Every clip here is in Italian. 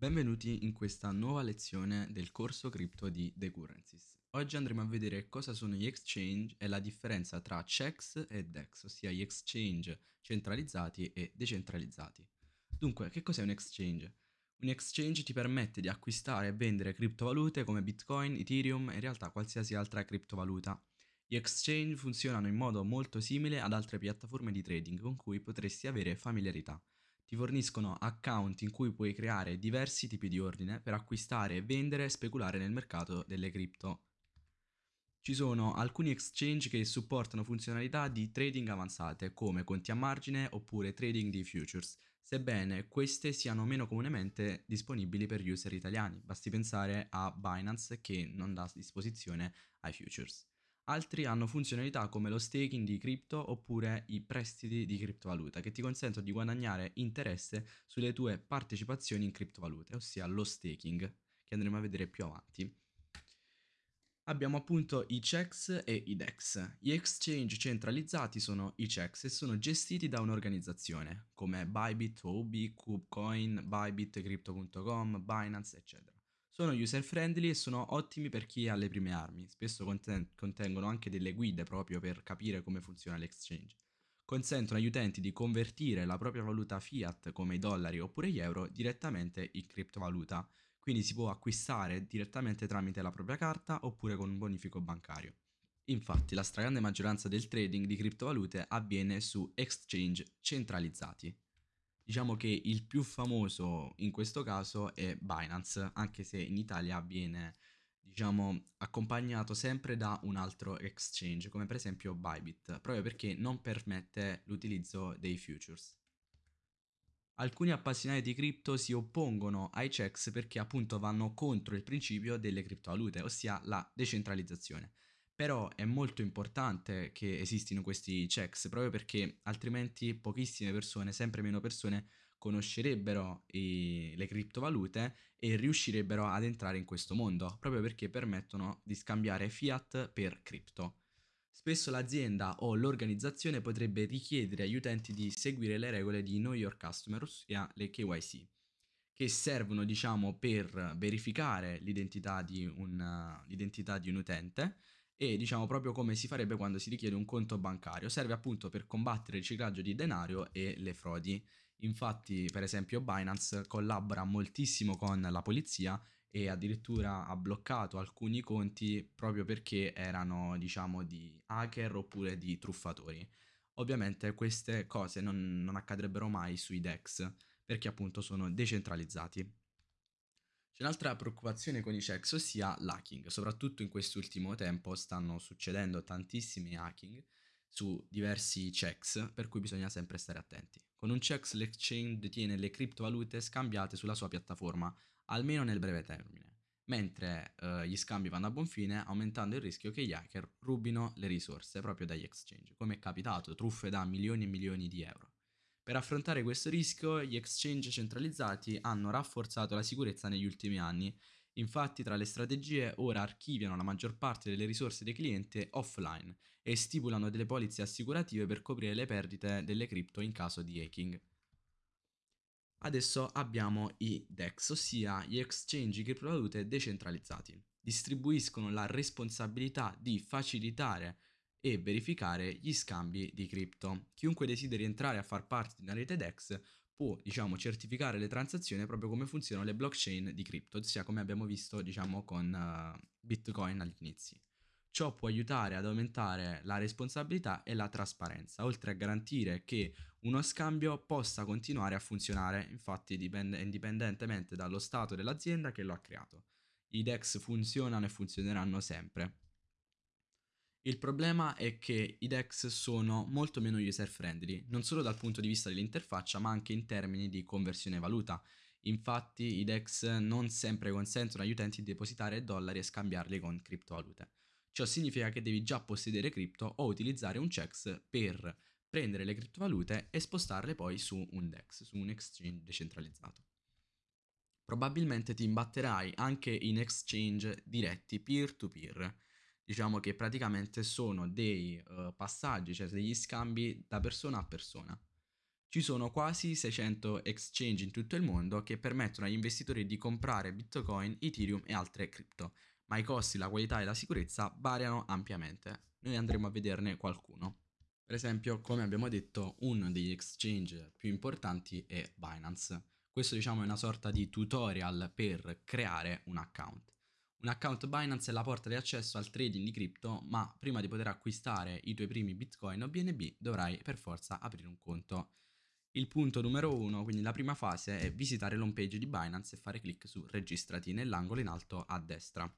Benvenuti in questa nuova lezione del corso cripto di The Currencies. Oggi andremo a vedere cosa sono gli exchange e la differenza tra checks e DEX, ossia gli exchange centralizzati e decentralizzati. Dunque, che cos'è un exchange? Un exchange ti permette di acquistare e vendere criptovalute come Bitcoin, Ethereum e in realtà qualsiasi altra criptovaluta. Gli exchange funzionano in modo molto simile ad altre piattaforme di trading con cui potresti avere familiarità ti forniscono account in cui puoi creare diversi tipi di ordine per acquistare, vendere e speculare nel mercato delle cripto. Ci sono alcuni exchange che supportano funzionalità di trading avanzate come conti a margine oppure trading di futures, sebbene queste siano meno comunemente disponibili per user italiani, basti pensare a Binance che non dà disposizione ai futures. Altri hanno funzionalità come lo staking di cripto oppure i prestiti di criptovaluta che ti consentono di guadagnare interesse sulle tue partecipazioni in criptovalute, ossia lo staking, che andremo a vedere più avanti. Abbiamo appunto i checks e i DEX. Gli exchange centralizzati sono i checks e sono gestiti da un'organizzazione come Bybit, Huobi, KubeCoin, Bybit, Crypto.com, Binance, eccetera. Sono user friendly e sono ottimi per chi ha le prime armi, spesso conten contengono anche delle guide proprio per capire come funziona l'exchange. Consentono agli utenti di convertire la propria valuta fiat come i dollari oppure gli euro direttamente in criptovaluta, quindi si può acquistare direttamente tramite la propria carta oppure con un bonifico bancario. Infatti la stragrande maggioranza del trading di criptovalute avviene su exchange centralizzati. Diciamo che il più famoso in questo caso è Binance, anche se in Italia viene diciamo accompagnato sempre da un altro exchange, come per esempio Bybit, proprio perché non permette l'utilizzo dei futures. Alcuni appassionati di cripto si oppongono ai checks perché appunto vanno contro il principio delle criptovalute, ossia la decentralizzazione. Però è molto importante che esistino questi checks proprio perché altrimenti pochissime persone, sempre meno persone, conoscerebbero i, le criptovalute e riuscirebbero ad entrare in questo mondo, proprio perché permettono di scambiare fiat per cripto. Spesso l'azienda o l'organizzazione potrebbe richiedere agli utenti di seguire le regole di Know Your Customer, ossia le KYC, che servono diciamo per verificare l'identità di, di un utente e diciamo proprio come si farebbe quando si richiede un conto bancario. Serve appunto per combattere il riciclaggio di denaro e le frodi. Infatti, per esempio, Binance collabora moltissimo con la polizia e addirittura ha bloccato alcuni conti proprio perché erano, diciamo, di hacker oppure di truffatori. Ovviamente queste cose non, non accadrebbero mai sui DEX perché appunto sono decentralizzati. C'è un'altra preoccupazione con i checks, ossia l'hacking. Soprattutto in quest'ultimo tempo stanno succedendo tantissimi hacking su diversi checks, per cui bisogna sempre stare attenti. Con un checks l'exchange detiene le criptovalute scambiate sulla sua piattaforma, almeno nel breve termine, mentre eh, gli scambi vanno a buon fine aumentando il rischio che gli hacker rubino le risorse proprio dagli exchange, come è capitato, truffe da milioni e milioni di euro. Per affrontare questo rischio, gli exchange centralizzati hanno rafforzato la sicurezza negli ultimi anni. Infatti, tra le strategie, ora archiviano la maggior parte delle risorse dei clienti offline e stipulano delle polizze assicurative per coprire le perdite delle cripto in caso di hacking. Adesso abbiamo i DEX, ossia gli exchange criptovalute decentralizzati. Distribuiscono la responsabilità di facilitare e verificare gli scambi di cripto. Chiunque desideri entrare a far parte di una rete DEX può, diciamo, certificare le transazioni proprio come funzionano le blockchain di cripto, ossia come abbiamo visto, diciamo, con uh, Bitcoin agli inizi. Ciò può aiutare ad aumentare la responsabilità e la trasparenza, oltre a garantire che uno scambio possa continuare a funzionare, infatti dipende, indipendentemente dallo stato dell'azienda che lo ha creato. I DEX funzionano e funzioneranno sempre. Il problema è che i DEX sono molto meno user friendly, non solo dal punto di vista dell'interfaccia ma anche in termini di conversione valuta. Infatti i DEX non sempre consentono agli utenti di depositare dollari e scambiarli con criptovalute. Ciò significa che devi già possedere cripto o utilizzare un CEX per prendere le criptovalute e spostarle poi su un DEX, su un exchange decentralizzato. Probabilmente ti imbatterai anche in exchange diretti peer-to-peer, -peer, diciamo che praticamente sono dei uh, passaggi, cioè degli scambi da persona a persona. Ci sono quasi 600 exchange in tutto il mondo che permettono agli investitori di comprare Bitcoin, Ethereum e altre cripto, ma i costi, la qualità e la sicurezza variano ampiamente. Noi andremo a vederne qualcuno. Per esempio, come abbiamo detto, uno degli exchange più importanti è Binance. Questo diciamo è una sorta di tutorial per creare un account. Un account Binance è la porta di accesso al trading di cripto, ma prima di poter acquistare i tuoi primi Bitcoin o BNB dovrai per forza aprire un conto. Il punto numero uno, quindi la prima fase, è visitare l'home page di Binance e fare clic su registrati nell'angolo in alto a destra.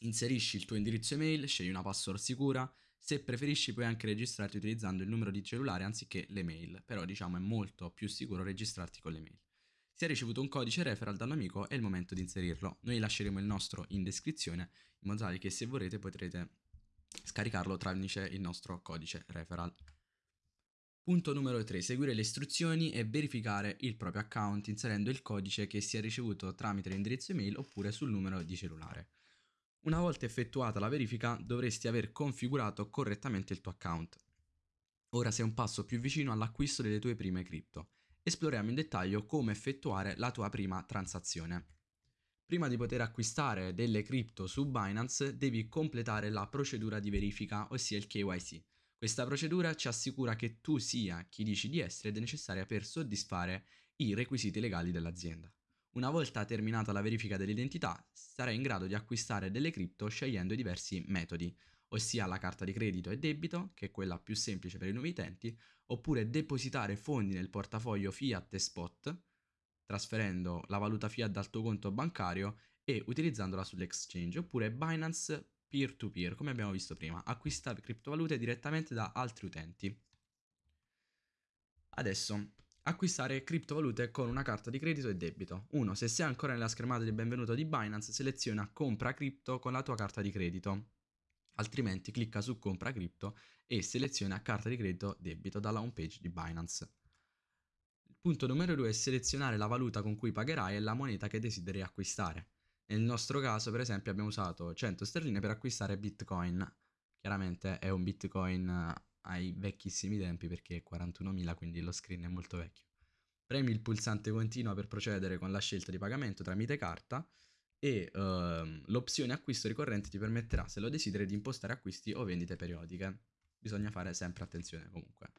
Inserisci il tuo indirizzo email, scegli una password sicura, se preferisci puoi anche registrarti utilizzando il numero di cellulare anziché l'email, però diciamo è molto più sicuro registrarti con l'email. Se hai ricevuto un codice referral da un amico è il momento di inserirlo. Noi lasceremo il nostro in descrizione in modo tale che se vorrete potrete scaricarlo tramite il nostro codice referral. Punto numero 3. Seguire le istruzioni e verificare il proprio account inserendo il codice che si è ricevuto tramite l'indirizzo email oppure sul numero di cellulare. Una volta effettuata la verifica dovresti aver configurato correttamente il tuo account. Ora sei un passo più vicino all'acquisto delle tue prime cripto. Esploriamo in dettaglio come effettuare la tua prima transazione. Prima di poter acquistare delle cripto su Binance devi completare la procedura di verifica, ossia il KYC. Questa procedura ci assicura che tu sia chi dici di essere ed è necessaria per soddisfare i requisiti legali dell'azienda. Una volta terminata la verifica dell'identità, sarai in grado di acquistare delle cripto scegliendo diversi metodi, ossia la carta di credito e debito, che è quella più semplice per i nuovi utenti, oppure depositare fondi nel portafoglio fiat e spot, trasferendo la valuta fiat dal tuo conto bancario e utilizzandola sull'exchange, oppure Binance peer-to-peer, come abbiamo visto prima, acquista criptovalute direttamente da altri utenti. Adesso, acquistare criptovalute con una carta di credito e debito. 1. Se sei ancora nella schermata di benvenuto di Binance, seleziona compra cripto con la tua carta di credito. Altrimenti clicca su compra cripto e seleziona carta di credito debito dalla homepage di Binance. Il punto numero 2 è selezionare la valuta con cui pagherai e la moneta che desideri acquistare. Nel nostro caso, per esempio, abbiamo usato 100 sterline per acquistare Bitcoin. Chiaramente è un Bitcoin ai vecchissimi tempi perché è 41.000, quindi lo screen è molto vecchio. Premi il pulsante continua per procedere con la scelta di pagamento tramite carta e uh, l'opzione acquisto ricorrente ti permetterà, se lo desideri, di impostare acquisti o vendite periodiche. Bisogna fare sempre attenzione comunque.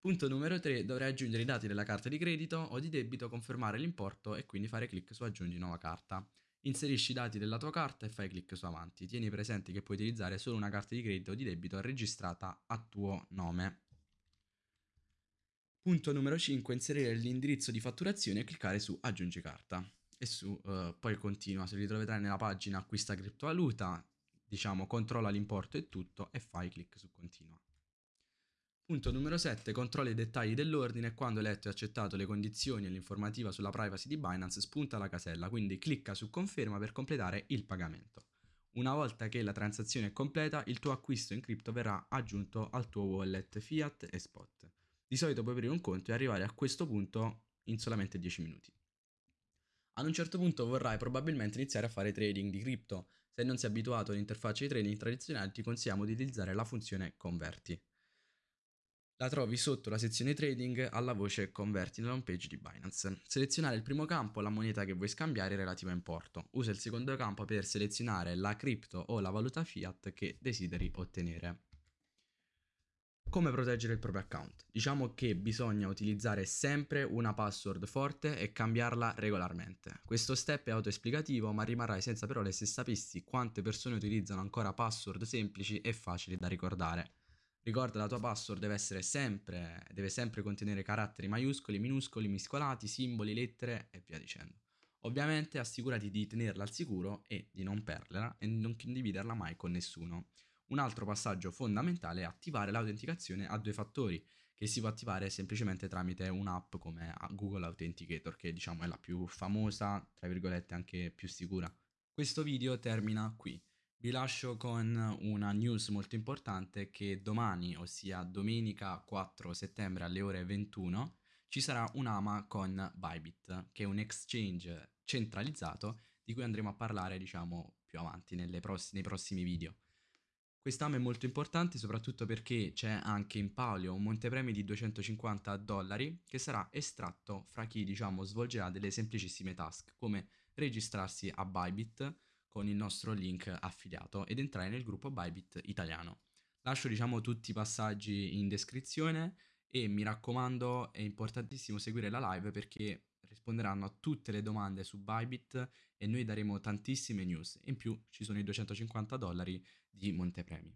Punto numero 3. Dovrai aggiungere i dati della carta di credito o di debito, confermare l'importo e quindi fare clic su aggiungi nuova carta. Inserisci i dati della tua carta e fai clic su avanti. Tieni presente che puoi utilizzare solo una carta di credito o di debito registrata a tuo nome. Punto numero 5. Inserire l'indirizzo di fatturazione e cliccare su aggiungi carta. E su uh, poi continua, se li troverai nella pagina acquista criptovaluta, diciamo controlla l'importo e tutto e fai clic su continua. Punto numero 7. Controlla i dettagli dell'ordine. Quando hai letto e accettato le condizioni e l'informativa sulla privacy di Binance, spunta la casella, quindi clicca su conferma per completare il pagamento. Una volta che la transazione è completa, il tuo acquisto in cripto verrà aggiunto al tuo wallet fiat e spot. Di solito puoi aprire un conto e arrivare a questo punto in solamente 10 minuti. Ad un certo punto vorrai probabilmente iniziare a fare trading di cripto. Se non sei abituato all'interfaccia di trading tradizionale, ti consigliamo di utilizzare la funzione converti. La trovi sotto la sezione trading alla voce converti nella homepage di Binance. Selezionare il primo campo la moneta che vuoi scambiare relativa a importo. Usa il secondo campo per selezionare la cripto o la valuta fiat che desideri ottenere. Come proteggere il proprio account? Diciamo che bisogna utilizzare sempre una password forte e cambiarla regolarmente. Questo step è autoesplicativo ma rimarrai senza parole se sapessi quante persone utilizzano ancora password semplici e facili da ricordare. Ricorda la tua password deve sempre, deve sempre contenere caratteri maiuscoli, minuscoli, miscolati, simboli, lettere e via dicendo. Ovviamente assicurati di tenerla al sicuro e di non perderla e non condividerla mai con nessuno. Un altro passaggio fondamentale è attivare l'autenticazione a due fattori, che si può attivare semplicemente tramite un'app come Google Authenticator, che diciamo è la più famosa, tra virgolette anche più sicura. Questo video termina qui. Vi lascio con una news molto importante che domani, ossia domenica 4 settembre alle ore 21, ci sarà un'AMA con Bybit, che è un exchange centralizzato di cui andremo a parlare, diciamo, più avanti pross nei prossimi video. Quest'anno è molto importante soprattutto perché c'è anche in palio un montepremi di 250 dollari che sarà estratto fra chi diciamo svolgerà delle semplicissime task come registrarsi a Bybit con il nostro link affiliato ed entrare nel gruppo Bybit italiano. Lascio diciamo tutti i passaggi in descrizione e mi raccomando è importantissimo seguire la live perché risponderanno a tutte le domande su Bybit e noi daremo tantissime news. In più ci sono i 250 dollari di montepremi.